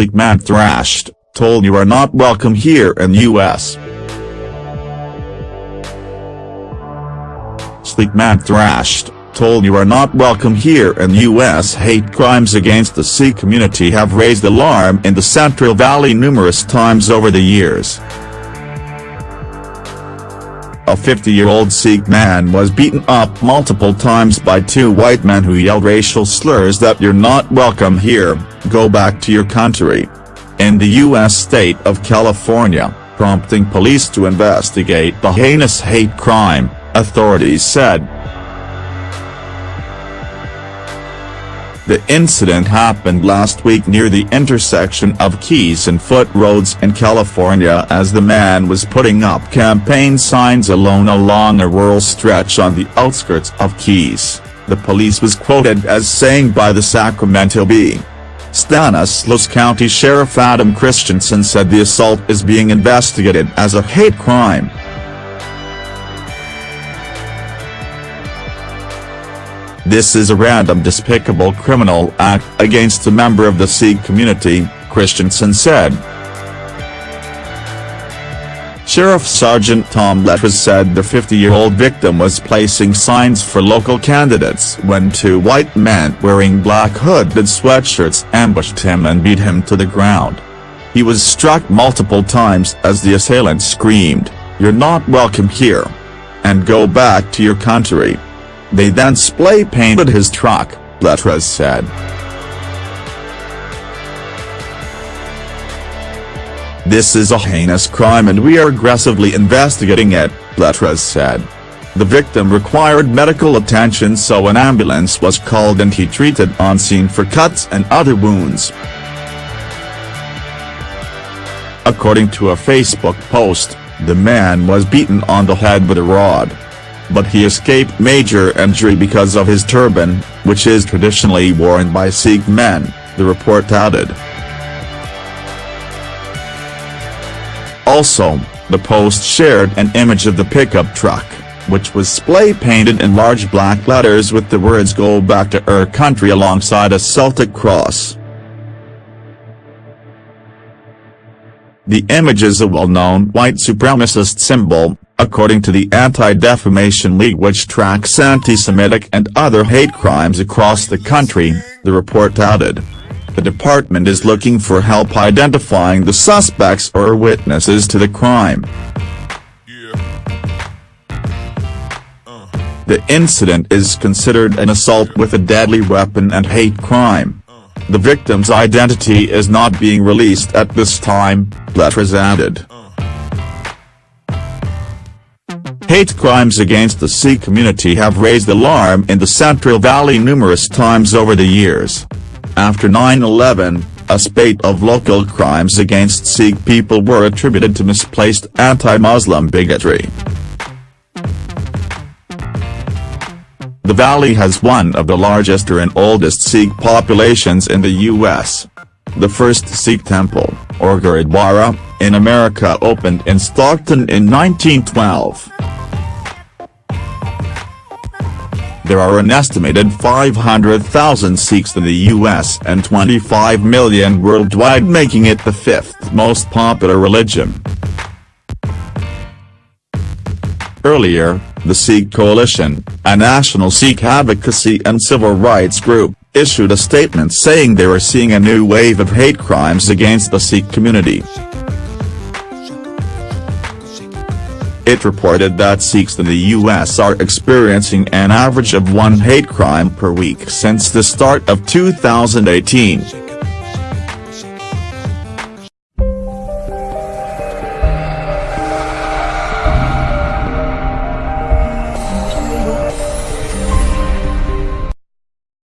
Sikh man thrashed, told you are not welcome here in US. Sikh man thrashed, told you are not welcome here in US hate crimes against the Sikh community have raised alarm in the Central Valley numerous times over the years. A 50-year-old Sikh man was beaten up multiple times by two white men who yelled racial slurs that you're not welcome here, go back to your country. In the U.S. state of California, prompting police to investigate the heinous hate crime, authorities said. The incident happened last week near the intersection of Keyes and Foot Roads in California as the man was putting up campaign signs alone along a rural stretch on the outskirts of Keyes, the police was quoted as saying by the Sacramento Bee. Stanislaus County Sheriff Adam Christianson said the assault is being investigated as a hate crime. This is a random despicable criminal act against a member of the Sikh community, Christianson said. Sheriff Sergeant Tom Letras said the 50-year-old victim was placing signs for local candidates when two white men wearing black hooded sweatshirts ambushed him and beat him to the ground. He was struck multiple times as the assailant screamed, you're not welcome here. And go back to your country. They then spray painted his truck, Letras said. This is a heinous crime and we are aggressively investigating it, Letras said. The victim required medical attention so an ambulance was called and he treated on scene for cuts and other wounds. According to a Facebook post, the man was beaten on the head with a rod but he escaped major injury because of his turban, which is traditionally worn by Sikh men, the report added. Also, the post shared an image of the pickup truck, which was spray painted in large black letters with the words Go back to our country alongside a Celtic cross. The image is a well-known white supremacist symbol, according to the Anti-Defamation League which tracks anti-Semitic and other hate crimes across the country, the report added. The department is looking for help identifying the suspects or witnesses to the crime. The incident is considered an assault with a deadly weapon and hate crime. The victim's identity is not being released at this time, Letras added. Hate crimes against the Sikh community have raised alarm in the Central Valley numerous times over the years. After 9-11, a spate of local crimes against Sikh people were attributed to misplaced anti-Muslim bigotry. The valley has one of the largest and oldest Sikh populations in the U.S. The first Sikh temple, or Gurudwara, in America opened in Stockton in 1912. There are an estimated 500,000 Sikhs in the US and 25 million worldwide making it the fifth most popular religion. Earlier, the Sikh Coalition, a national Sikh advocacy and civil rights group, issued a statement saying they were seeing a new wave of hate crimes against the Sikh community. It reported that Sikhs in the U.S. are experiencing an average of one hate crime per week since the start of 2018.